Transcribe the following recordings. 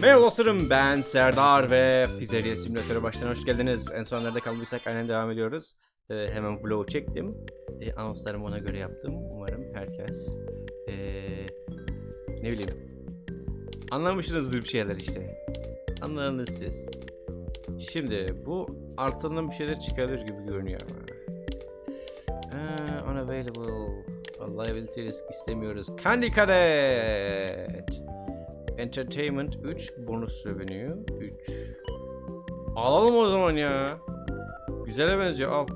Merhaba dostlarım ben Serdar ve Pizzeria Simülatörü baştan hoş geldiniz. En son nerede kaldıysak aynen devam ediyoruz. Ee, hemen vlog çektim. Ee, anonslarımı ona göre yaptım. Umarım herkes ee, ne bileyim anlamışsınızdır bir şeyler işte. Anladınız siz. Şimdi bu arttırılan bir şeyler çıkarır gibi görünüyor ama. Ee, unavailable. Liability risk istemiyoruz. Candy Cadet. Entertainment 3 bonus revenue 3 Alalım o zaman ya. Güzele benziyor al.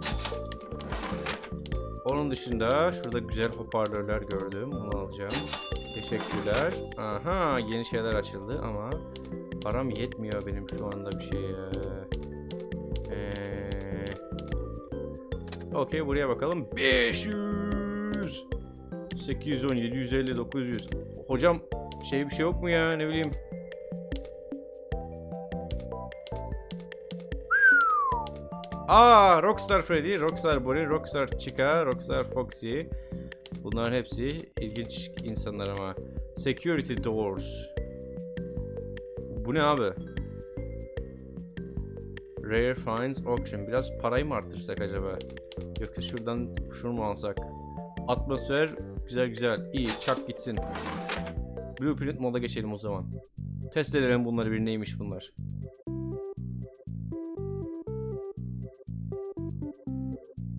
Onun dışında şurada güzel hoparlörler gördüm onu alacağım. Teşekkürler. Aha yeni şeyler açıldı ama Param yetmiyor benim şu anda bir şeye. Ee... Okey buraya bakalım. 500 810 750 900 Hocam şey bir şey yok mu ya ne bileyim. Aa Rockstar Freddy, Rockstar Bonnie, Rockstar Chica, Rockstar Foxy. Bunların hepsi ilginç insanlar ama. Security Doors. Bu ne abi? Rare Finds Auction. Biraz parayı mı arttırsak acaba? Yoksa şuradan şunu mu alsak? Atmosfer güzel güzel. İyi çak gitsin. Blueprint moda geçelim o zaman. Test edelim bunları bir neymiş bunlar.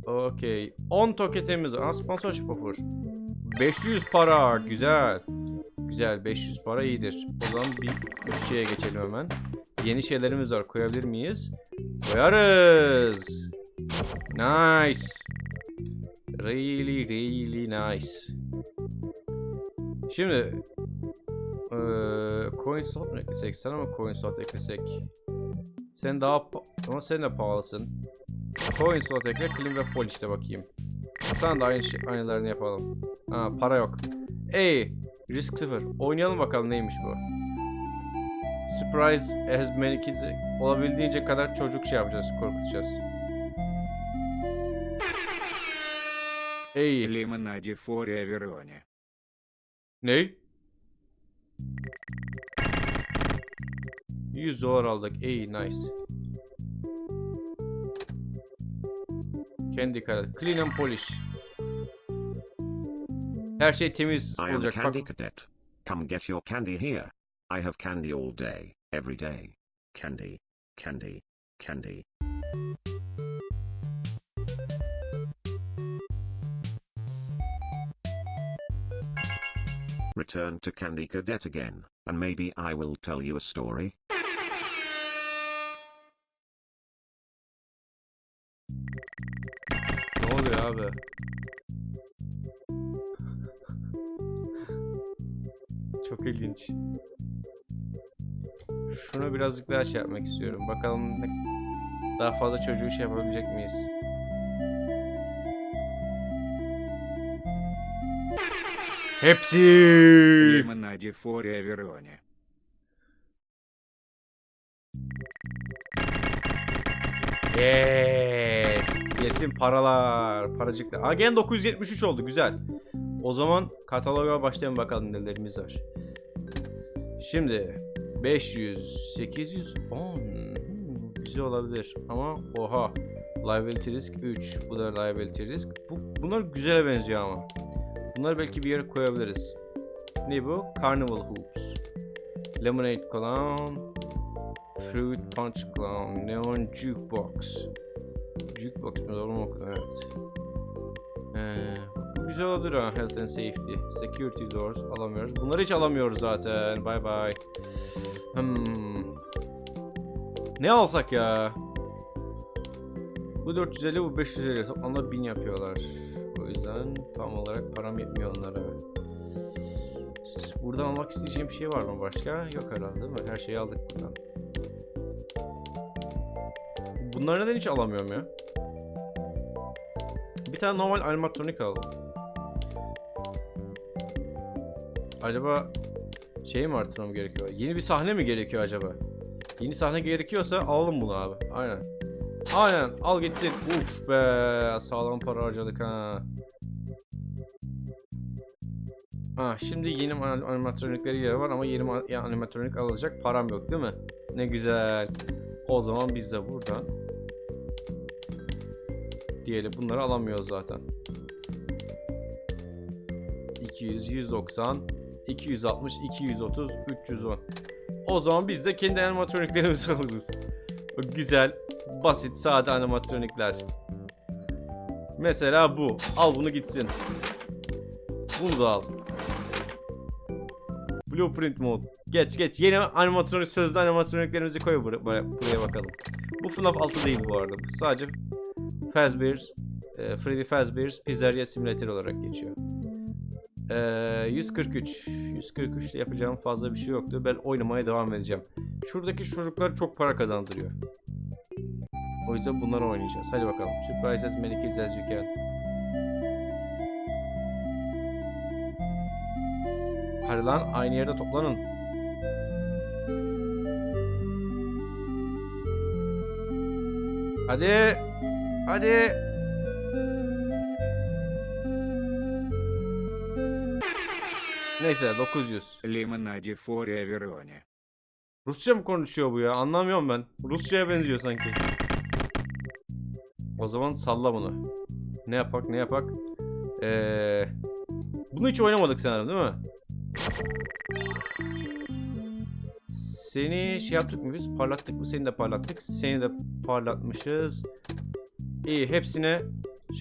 Okey. 10 toketimiz. Aa, sponsorship offer. 500 para. Güzel. Güzel. 500 para iyidir. O zaman bir üst şeye geçelim hemen. Yeni şeylerimiz var. Koyabilir miyiz? Koyarız. Nice. Really really nice. Şimdi CoinSwap mı eklesek? Sana mı CoinSwap eklesek? Sen daha ama sen de pahalısın. CoinSwap ekle, Clean ve Fol işte bakayım. Sana da aynı şey, aynılarını yapalım. Ha para yok. Ey risk sıfır. Oynayalım bakalım neymiş bu. Surprise as many kids olabildiğince kadar çocuk şey yapacağız, korkutacağız. Ey. Limonade for Everone. Ney? 100 dolar aldık. Ey nice. Kendi karar. Clean and polish. Her şey temiz I am a olacak. candy Bak, cadet. Come get your candy here. I have candy all day, every day. Candy, candy, candy. Return to Candy Cadet again, and maybe I will tell you a story. ne oluyor abi? Çok ilginç. Şunu birazcık daha şey yapmak istiyorum. Bakalım daha fazla çocuğu şey yapabilecek miyiz? Hepsi. Лимонаде Фория Вероне. Yes. Yesin paralar, paracıklar. Aa gene 973 oldu güzel. O zaman kataloga başlayalım bakalım nelerimiz var. Şimdi 500, 810 hmm, güzel olabilir ama oha liability risk 3 bu da liability risk bu, bunlar güzele benziyor ama bunları belki bir yere koyabiliriz. Ne bu? Carnival hoops. Lemonade clown fruit punch clown neon jukebox. Jukebox mu? Doğru mu? Evet. Ee, bu güzel olabilir ha health and safety. Security doors alamıyoruz. Bunları hiç alamıyoruz zaten. Bye bye Hmm. Ne alsak ya? Bu 450 bu 550 toplamda 1000 yapıyorlar. O yüzden tam olarak param yetmiyor onlara. Burada almak isteyeceğim bir şey var mı başka? Yok herhalde değil mi? Her şeyi aldık buradan. Bunları neden hiç alamıyorum ya? Bir tane normal animatronik alalım. Acaba şey mi artırmam gerekiyor? Yeni bir sahne mi gerekiyor acaba? Yeni sahne gerekiyorsa alalım bunu abi. Aynen. Aynen al gitsin. Uf be sağlam para harcadık ha. Ah, şimdi yeni an- animatronikleri yer var ama yeni animatronik alacak param yok değil mi? Ne güzel. O zaman biz de buradan diyelim bunları alamıyoruz zaten. 200, 190, 260, 230, 310. O zaman biz de kendi animatroniklerimizi alırız. O güzel, basit, sade animatronikler. Mesela bu. Al bunu gitsin. Bunu da al. Blueprint mod. Geç geç. Yeni animatronik sözlü animatroniklerimizi koy bur- buraya, buraya bakalım. Bu FNAF 6 değil bu arada. Bu sadece Fazbear's, e, Freddy Fazbear's Pizzeria Simulator olarak geçiyor. E, 143. 143 ile yapacağım fazla bir şey yoktu. Ben oynamaya devam edeceğim. Şuradaki çocuklar çok para kazandırıyor. O yüzden bunları oynayacağız. Hadi bakalım. Surprise as many kids as you. ayrılan aynı yerde toplanın. Hadi. Hadi. Neyse 900. Limonade Foreverone. Rusça mı konuşuyor bu ya? Anlamıyorum ben. Rusça'ya benziyor sanki. O zaman salla bunu. Ne yapak ne yapak. Ee, bunu hiç oynamadık sanırım değil mi? Seni şey yaptık mı biz? Parlattık mı? Seni de parlattık. Seni de parlatmışız. İyi hepsine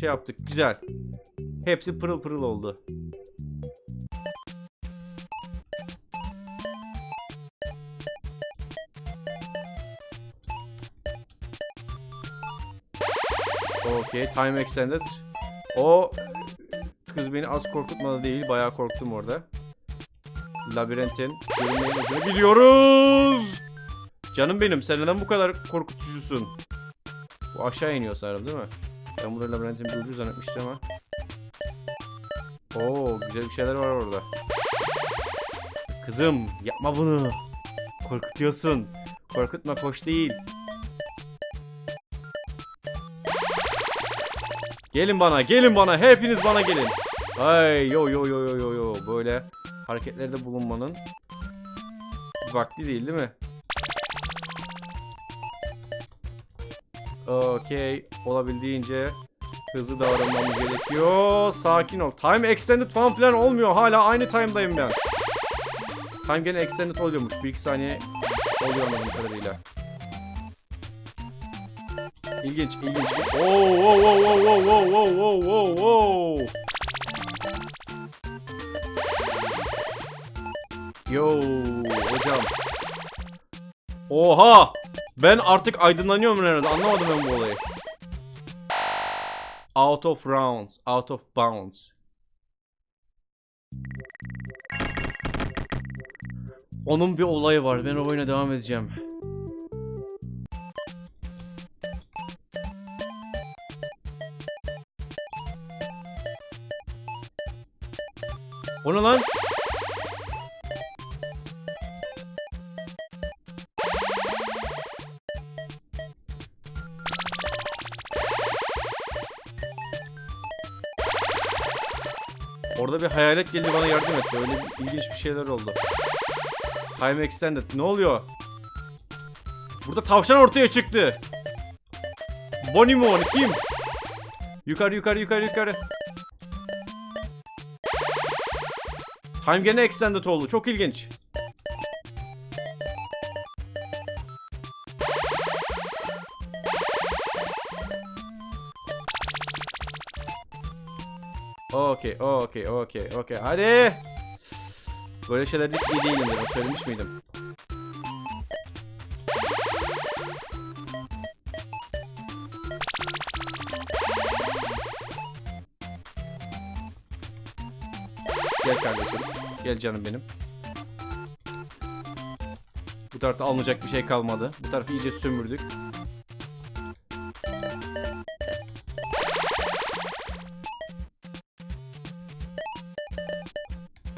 şey yaptık. Güzel. Hepsi pırıl pırıl oldu. Okey. Time extended. O kız beni az korkutmadı değil. Bayağı korktum orada. Labirentin görünmeyen ucuna gidiyoruz. Canım benim sen neden bu kadar korkutucusun? Bu aşağı iniyor sanırım değil mi? Ben burada labirentin bir ucu zannetmiştim ama. Oo güzel bir şeyler var orada. Kızım yapma bunu. Korkutuyorsun. Korkutma hoş değil. Gelin bana, gelin bana. Hepiniz bana gelin. Ay yo yo yo yo yo yo. Böyle hareketlerde bulunmanın vakti değil değil mi? Okey. Olabildiğince hızlı davranmamız gerekiyor. Sakin ol. Time extended falan filan olmuyor. Hala aynı time'dayım ben. Time gene extended oluyormuş. Bir iki saniye oluyor anladığım kadarıyla. İlginç, ilginç. Oo, oo, oo, oo, oo, oo, oo, oo, oo. Yo, hocam. Oha! Ben artık aydınlanıyorum herhalde. Anlamadım ben bu olayı. Out of rounds, out of bounds. Onun bir olayı var. Ben o oyuna devam edeceğim. O lan? Bir hayalet geldi bana yardım etti. Öyle ilginç bir şeyler oldu. Time extended. Ne oluyor? Burada tavşan ortaya çıktı. O? Kim? Yukarı yukarı yukarı yukarı. Time gene extended oldu. Çok ilginç. Okey, okey, okey, okey. Hadi. Böyle şeyler hiç iyi değilimdir. O söylemiş miydim? Gel kardeşim. Gel canım benim. Bu tarafta alınacak bir şey kalmadı. Bu tarafı iyice sömürdük.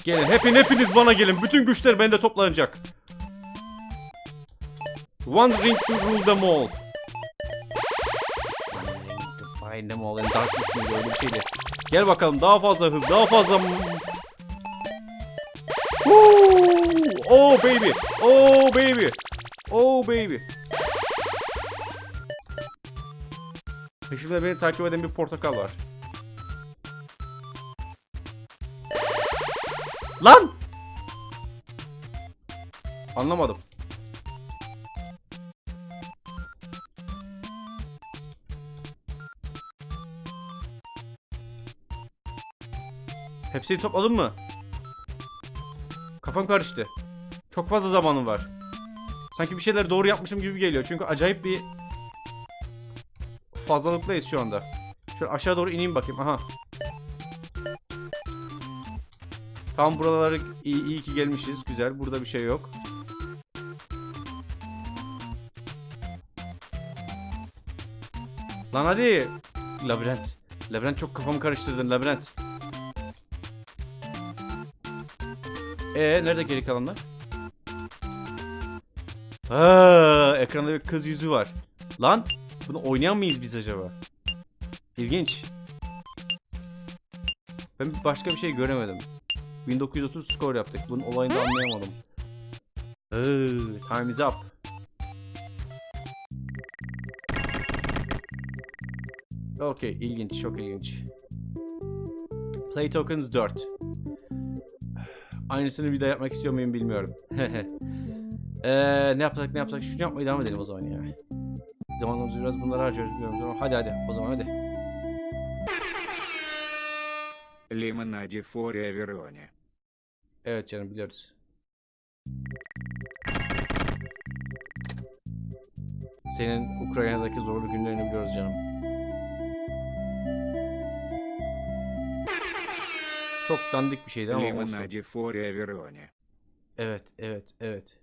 Gelin hepin hepiniz bana gelin. Bütün güçler bende toplanacak. One ring to rule them all. Find them all in darkness öyle bir şeydi. Gel bakalım daha fazla hız daha fazla! Oh baby. Oh baby. Oh baby. Peşimde beni takip eden bir portakal var. Lan! Anlamadım. Hepsini topladın mı? Kafam karıştı. Çok fazla zamanım var. Sanki bir şeyler doğru yapmışım gibi geliyor. Çünkü acayip bir fazlalıktayız şu anda. Şöyle aşağı doğru ineyim bakayım. Aha. Tam buralara iyi, iyi ki gelmişiz. Güzel. Burada bir şey yok. Lan hadi. Labirent. Labirent çok kafamı karıştırdın labirent. Ee nerede geri kalanlar? Ha, ekranda bir kız yüzü var. Lan bunu oynayan mıyız biz acaba? İlginç. Ben başka bir şey göremedim. 1930 skor yaptık. Bunun olayını anlayamadım. Iıı, time is up. Okey, ilginç, çok ilginç. Play tokens 4. Aynısını bir daha yapmak istiyor muyum bilmiyorum. Eee ne yapsak ne yapsak şunu yapmaya devam edelim o zaman ya. Zamanımızı biraz bunlara harcıyoruz biliyorum hadi hadi o zaman hadi. Лимонади Форе Вероне. Evet canım biliyoruz. Senin Ukrayna'daki zorlu günlerini biliyoruz canım. Çok dandik bir şeydi ama olsun. Лимонади Форе Вероне. Evet, evet, evet.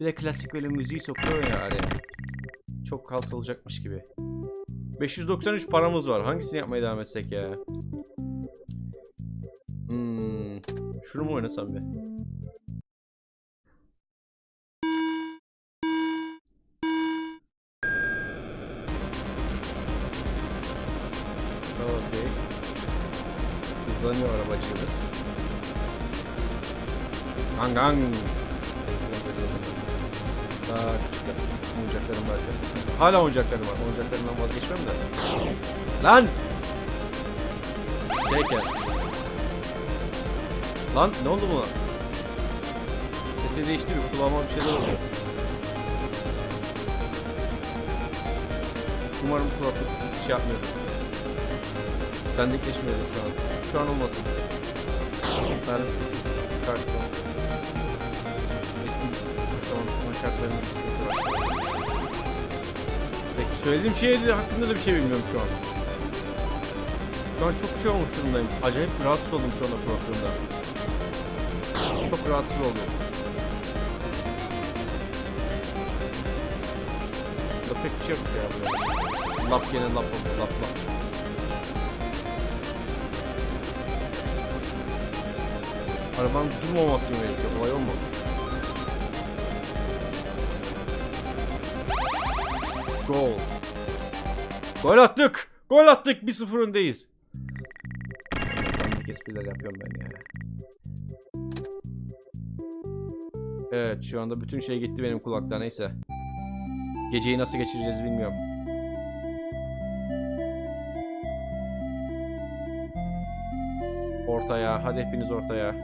Bir de klasik böyle müziği sokuyor ya araya. Çok kalt olacakmış gibi. 593 paramız var. Hangisini yapmaya devam etsek ya? Şunu mu oynasam be? Okey. Hızlanıyor arabacığımız. Gang gang. Daha küçük oyuncaklarım var. Hala oyuncaklarım var. Oyuncaklarımdan vazgeçmem de. Lan! Şeker. Lan ne oldu buna? Sesi değiştiriyor. Kulağıma bir şeyler oluyor. Umarım kulaklık şey yapmıyordur. Bendikleşmiyordur şu an. Şu an olmasın. Tarif karton. Eski zaman şartlarının bir. Peki söylediğim şey hakkında da bir şey bilmiyorum şu an. Şu an çok şey olmuş durumdayım. Acayip rahatsız oldum şu anda kulaklığımda. Çok rahatsız oldum. Burada pek bir şey yok ya burada. Lap gene lap oldu lap lap. Arabanın durmaması mı gerekiyor? Olay o mu? Gol. Gol attık. Gol attık. 1-0 öndeyiz. Espriler yapıyorum ben ya. Evet şu anda bütün şey gitti benim kulakta neyse. Geceyi nasıl geçireceğiz bilmiyorum. Ortaya. Hadi hepiniz ortaya.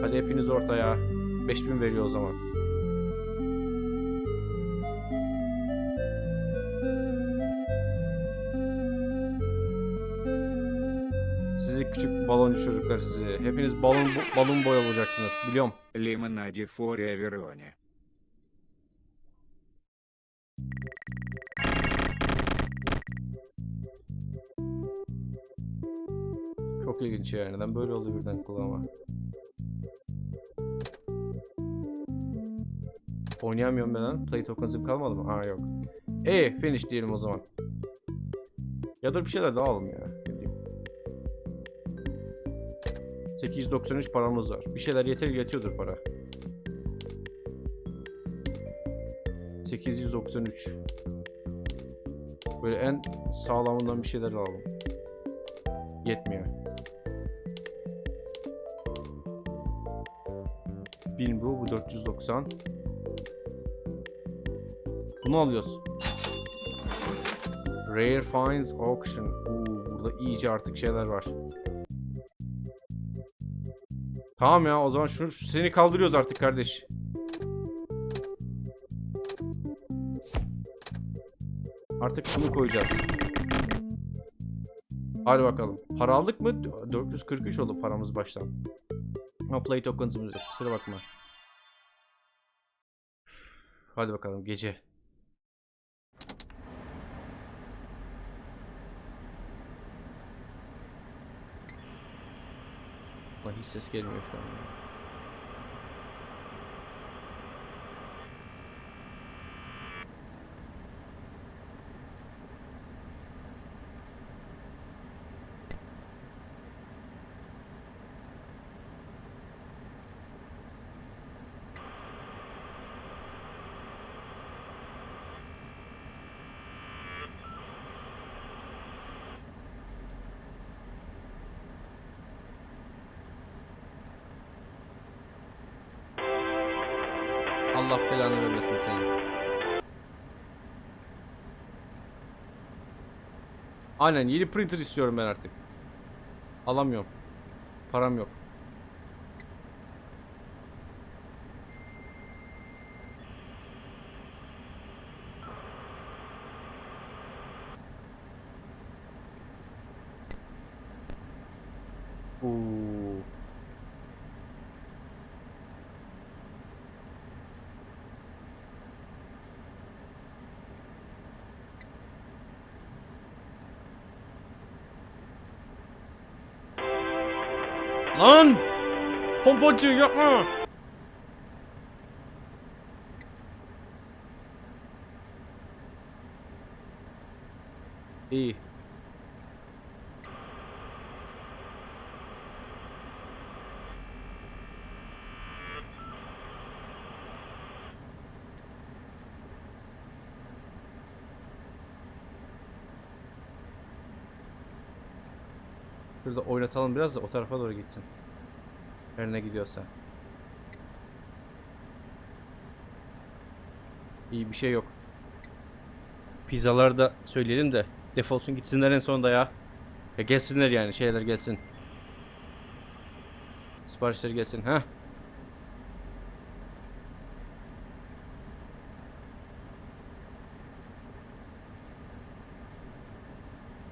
Hadi hepiniz ortaya. 5000 veriyor o zaman. küçük baloncu çocuklar sizi. Hepiniz balon balon boy olacaksınız biliyorum. Limonade Foria Verone. Çok ilginç yani. Neden böyle oldu birden kulağıma? Oynayamıyorum ben lan. Play token kalmadı mı? Ha yok. E finish diyelim o zaman. Ya da bir şeyler daha alalım ya. 893 paramız var. Bir şeyler yeter yetiyordur para. 893. Böyle en sağlamından bir şeyler alalım. Yetmiyor. 1000 bu. Bu 490. Bunu alıyoruz. Rare Finds Auction. Oo, burada iyice artık şeyler var. Tamam ya o zaman şunu şu- seni kaldırıyoruz artık kardeş. Artık şunu koyacağız. Hadi bakalım. Para aldık mı? 443 oldu paramız baştan. Ama play tokens'ımız yok. Kusura bakma. Hadi bakalım gece. He's just getting away from me. Allah belanı vermesin seni. Aynen yeni printer istiyorum ben artık. Alamıyorum. Param yok. 난 펌펀치 약간 어. 이 Şurada oynatalım biraz da o tarafa doğru gitsin. Her ne gidiyorsa. İyi bir şey yok. Pizzaları da söyleyelim de defolsun gitsinler en sonunda ya. Ya gelsinler yani şeyler gelsin. Siparişler gelsin ha.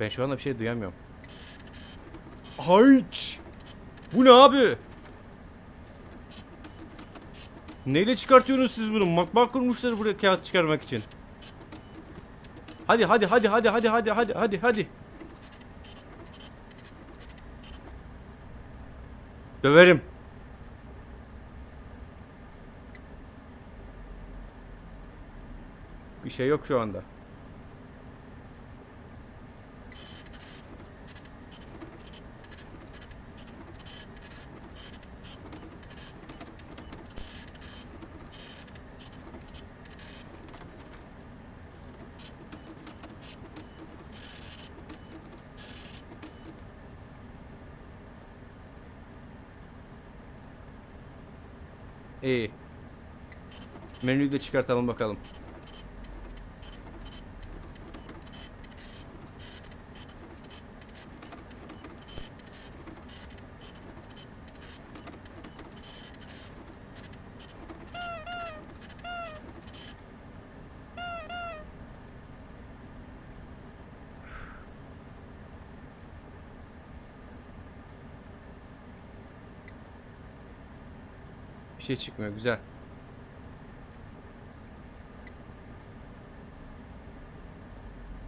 Ben şu anda bir şey duyamıyorum. Hayç! Bu ne abi? Neyle çıkartıyorsunuz siz bunu? Makbak kurmuşlar buraya kağıt çıkarmak için. Hadi hadi hadi hadi hadi hadi hadi hadi hadi. Döverim. Bir şey yok şu anda. İyi. Menüyü de çıkartalım bakalım. Bir şey çıkmıyor. Güzel.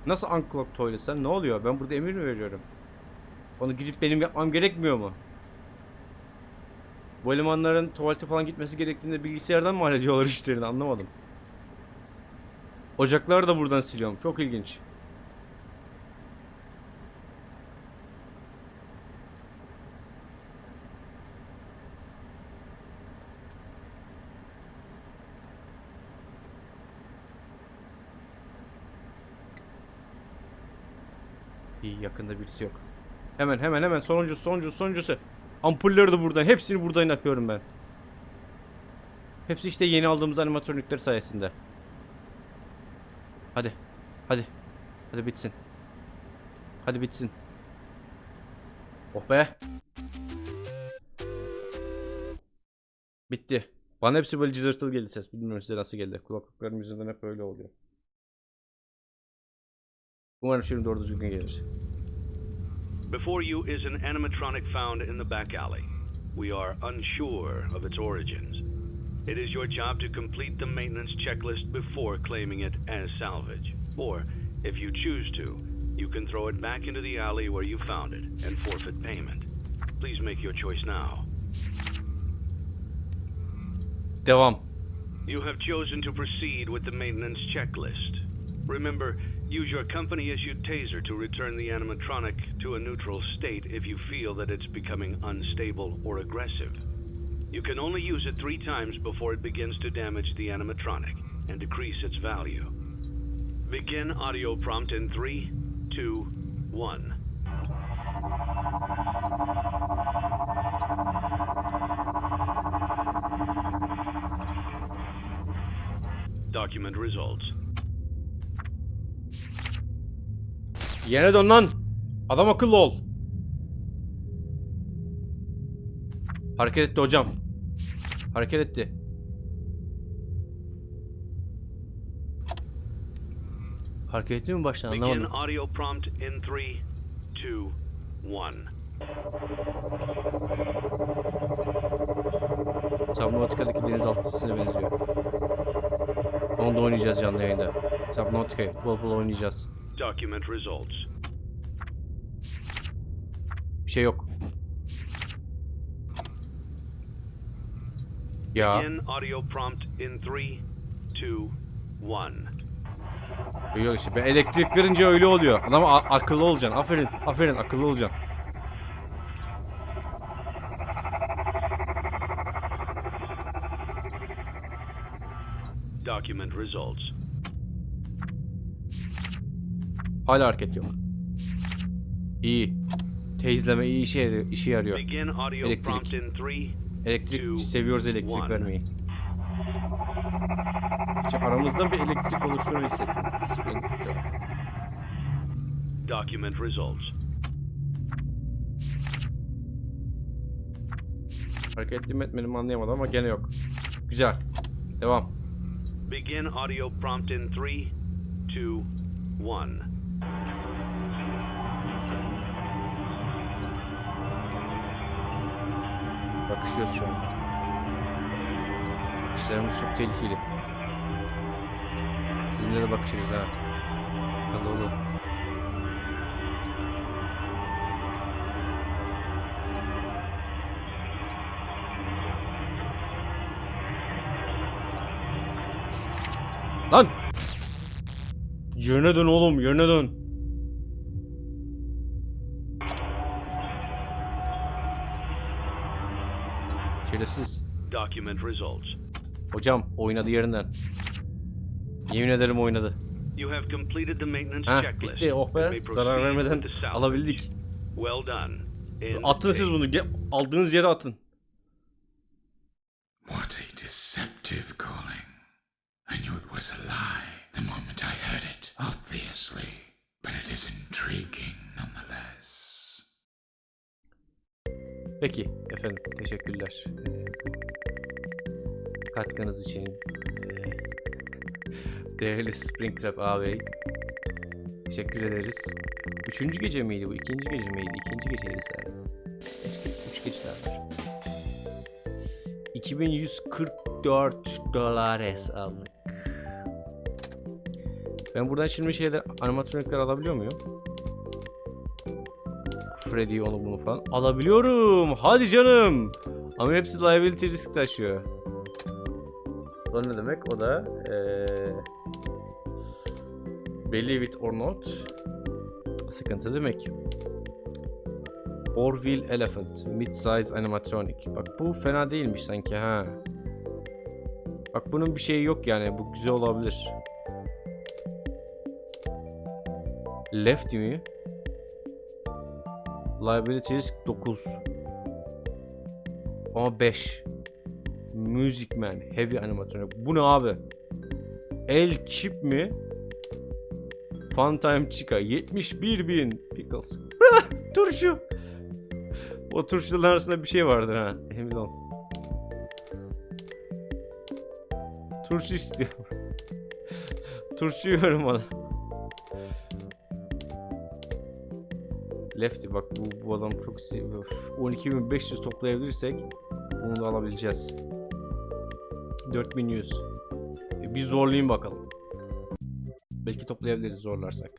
Nasıl unclog tuvalet sen? Ne oluyor? Ben burada emir mi veriyorum? Onu gidip benim yapmam gerekmiyor mu? Bu elemanların tuvalete falan gitmesi gerektiğinde bilgisayardan mı hallediyorlar işlerini anlamadım. Ocakları da buradan siliyorum. Çok ilginç. İyi yakında birisi yok. Hemen hemen hemen sonuncu sonuncu sonuncusu. Ampulleri de buradan. Hepsini buradan yapıyorum ben. Hepsi işte yeni aldığımız animatronikler sayesinde. Hadi. Hadi. Hadi bitsin. Hadi bitsin. Oh be. Bitti. Bana hepsi böyle cızırtılı geldi ses. Bilmiyorum size nasıl geldi. Kulaklıklarım yüzünden hep öyle oluyor. Umarım şimdi doğru düzgün gelir. Before you is an animatronic found in the back alley. We are unsure of its origins. It is your job to complete the maintenance checklist before claiming it as salvage. Or, if you choose to, you can throw it back into the alley where you found it and forfeit payment. Please make your choice now. Devam. You have chosen to proceed with the maintenance checklist. Remember, use your company issued taser to return the animatronic to a neutral state if you feel that it's becoming unstable or aggressive. You can only use it three times before it begins to damage the animatronic and decrease its value. Begin audio prompt in three, two, one. Document results. Yine dön lan. Adam akıllı ol. Hareket etti hocam. Hareket etti. Hareket etmiyor mu baştan Begin anlamadım. audio prompt in three, two, one. Subnautica'daki denizaltı sesine benziyor. Onu da oynayacağız canlı yayında. Subnautica'yı bol bol oynayacağız. Document results. Bir şey yok. Ya Begin audio prompt in three, two, one. yok işte. Ben elektrik kırınca öyle oluyor. Adam akıllı olacaksın. Aferin. Aferin akıllı olacaksın. Document results. Hala hareket yok. İyi. Teyzleme iyi işe işe yarıyor. Elektrik. Elektrik seviyoruz elektrik vermeyi. İşte aramızda bir elektrik oluştuğunu hissettim. Document results. Hareket ettim etmedim anlayamadım ama gene yok. Güzel. Devam. Begin audio prompt in three, two, one. Bakışıyoruz şu an. Bakışlarımız çok tehlikeli. Sizinle de bakışırız ha. Hadi oğlum. Yöne dön oğlum, yöne dön. Şerefsiz. Document results. Hocam oynadı yerinden. Yemin ederim oynadı. You have completed the maintenance Ha checklist. bitti oh be. Zarar vermeden alabildik. Well done. Atın siz bunu. Aldığınız yere atın. What a deceptive calling. I knew it was a lie the moment I heard it, obviously. But it is intriguing nonetheless. Peki efendim teşekkürler. Ee, katkınız için. ee, değerli Springtrap ağabey. Teşekkür ederiz. Üçüncü gece miydi bu? İkinci gece miydi? İkinci geceyiz galiba. Üç geceler var. 2144 dolar aldık. Ben buradan şimdi şeyler animatronikler alabiliyor muyum? Freddy onu bunu falan alabiliyorum. Hadi canım. Ama hepsi liability risk taşıyor. O ne demek? O da eee believe it or not sıkıntı demek. Orville Elephant mid-size animatronic. Bak bu fena değilmiş sanki ha. Bak bunun bir şeyi yok yani. Bu güzel olabilir. Lefty mi? Liability risk 9. Ama 5. Music Man. Heavy animatronik. Bu ne abi? El Chip mi? Funtime Chica. 71 bin Pickles. Turşu. O turşuların arasında bir şey vardır ha. Emin ol. Turşu istiyorum. Turşu yiyorum bana. Lefty bak bu, bu adam çok seviyor. 12.500 toplayabilirsek bunu da alabileceğiz. 4100. E, bir zorlayayım bakalım. Belki toplayabiliriz zorlarsak.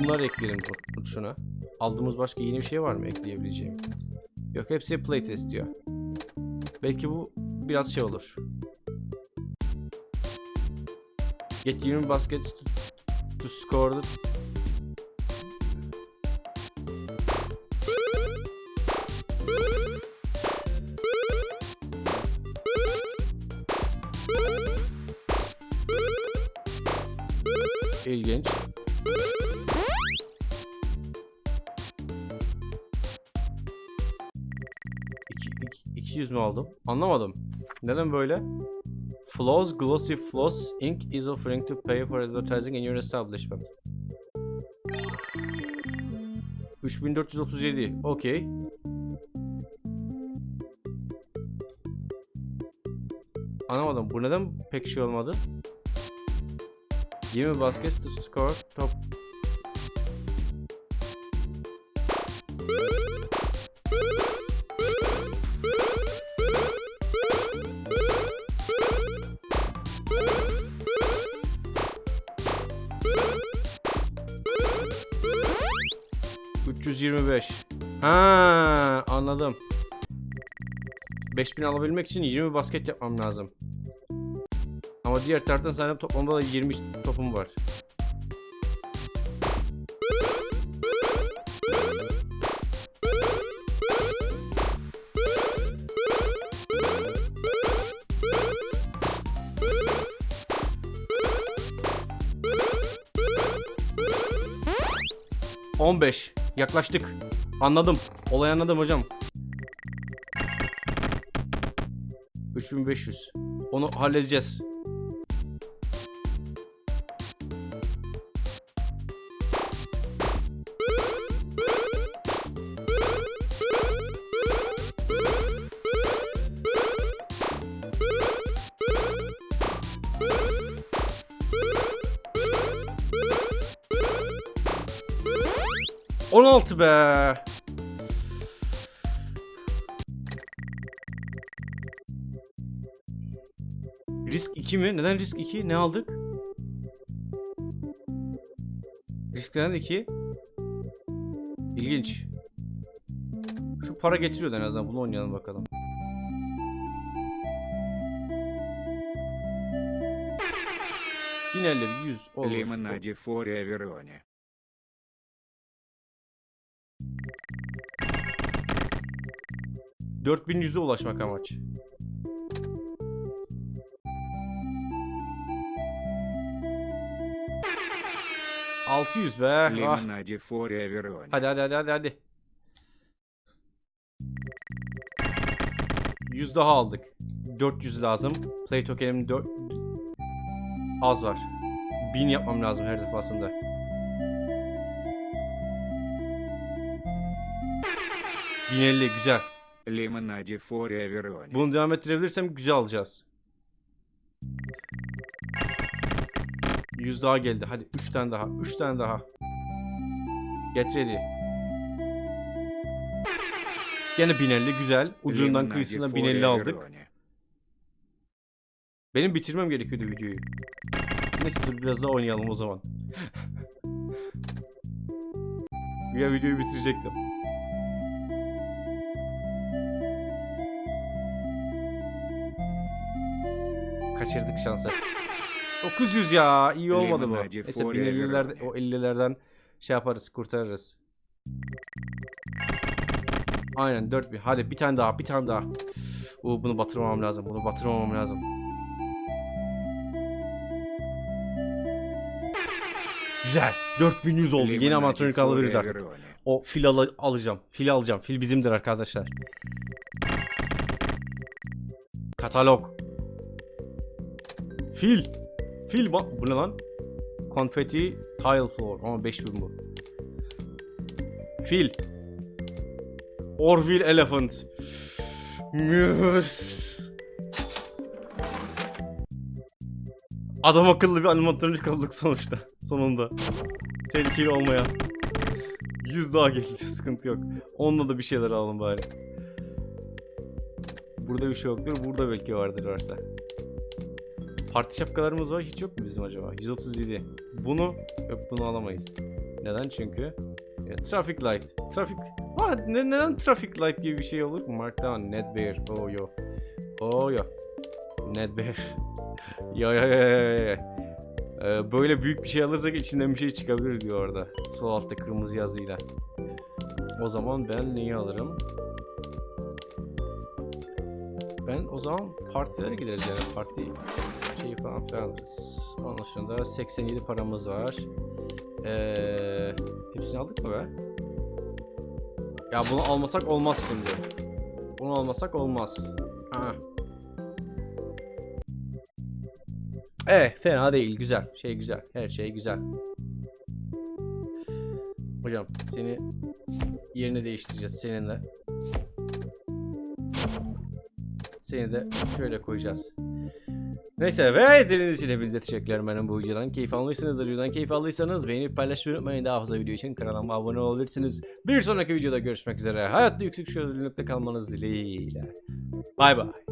Bunları ekleyelim şuna. Aldığımız başka yeni bir şey var mı ekleyebileceğim? Yok hepsi playtest diyor. Belki bu biraz şey olur. Get 20 baskets to, to score the... İlginç. İki, iki, 200 mü aldım? Anlamadım. Neden böyle? Floss Glossy Floss Inc. is offering to pay for advertising in your establishment. 3437. Okey. Anlamadım. Bu neden pek şey olmadı? 20 baskets to score top. ...325. Ha, anladım. 5000 alabilmek için 20 basket yapmam lazım. Ama diğer taraftan zaten toplamda da 20 topum var. On beş. Yaklaştık. Anladım. Olayı anladım hocam. 3500. Onu halledeceğiz. 16 be. Risk 2 mi? Neden risk 2? Ne aldık? Risk neden 2? İlginç. Şu para getiriyordu en azından. Bunu oynayalım bakalım. Yine 100 olur. Limonade Foria Verone. 4100'e ulaşmak amaç. Altı yüz be. Ah. Hadi hadi hadi hadi hadi. Yüz daha aldık. 400 lazım. Play token'im 4 az var. 1000 yapmam lazım her defasında. Bin elli güzel. Lemonade for everyone. Bunu devam ettirebilirsem güzel alacağız. Yüz daha geldi. Hadi üç tane daha. Üç tane daha. Get ready. Yine 1050 güzel. Ucundan kıyısına 1050 aldık. Benim bitirmem gerekiyordu videoyu. Neyse dur biraz daha oynayalım o zaman. ya videoyu bitirecektim. kaçırdık şansı. 900 ya iyi olmadı bu. Neyse 1050'lerde o 50'lerden şey yaparız kurtarırız. Aynen 4000. Hadi bir tane daha bir tane daha. Oo, bunu batırmamam lazım. Bunu batırmamam lazım. Güzel. 4100 oldu. Yeni amatronik alabiliriz artık. O fil al alacağım. Fil alacağım. Fil bizimdir arkadaşlar. Katalog. Fil. Fil ba- bu ne lan? Confetti tile floor. Ama 5000 bu. Fil. Orville elephant. Müs. Adam akıllı bir animatronik olduk sonuçta. Sonunda. Tehlikeli olmayan. 100 daha geldi. Sıkıntı yok. Onunla da bir şeyler alalım bari. Burada bir şey yoktur. Burada belki vardır varsa. Parti şapkalarımız var. Hiç yok mu bizim acaba? 137. Bunu yok bunu alamayız. Neden? Çünkü e, traffic light. Traffic Ha, ne, neden traffic light gibi bir şey olur? Markdown, Nedbear. Oh yo. Oh yo. Nedbear. ya ya ya ya ya. Ee, böyle büyük bir şey alırsak içinden bir şey çıkabilir diyor orada. Sol altta kırmızı yazıyla. O zaman ben neyi alırım? O zaman partilere gideriz yani parti şeyi falan filan alırız. Onun dışında 87 paramız var. Ee, hepsini aldık mı be? Ya bunu almasak olmaz şimdi. Bunu almasak olmaz. Ha. Evet fena değil güzel. Şey güzel. Her şey güzel. Hocam seni yerini değiştireceğiz seninle. Seni de şöyle koyacağız. Neyse ve izlediğiniz için hepinize teşekkürler benim bu videodan. Keyif almışsınızdır. Videodan keyif aldıysanız beğenip paylaşmayı unutmayın. Daha fazla video için kanalıma abone olabilirsiniz. Bir sonraki videoda görüşmek üzere. Hayatta yüksek şöyle kalmanız dileğiyle. Bay bay.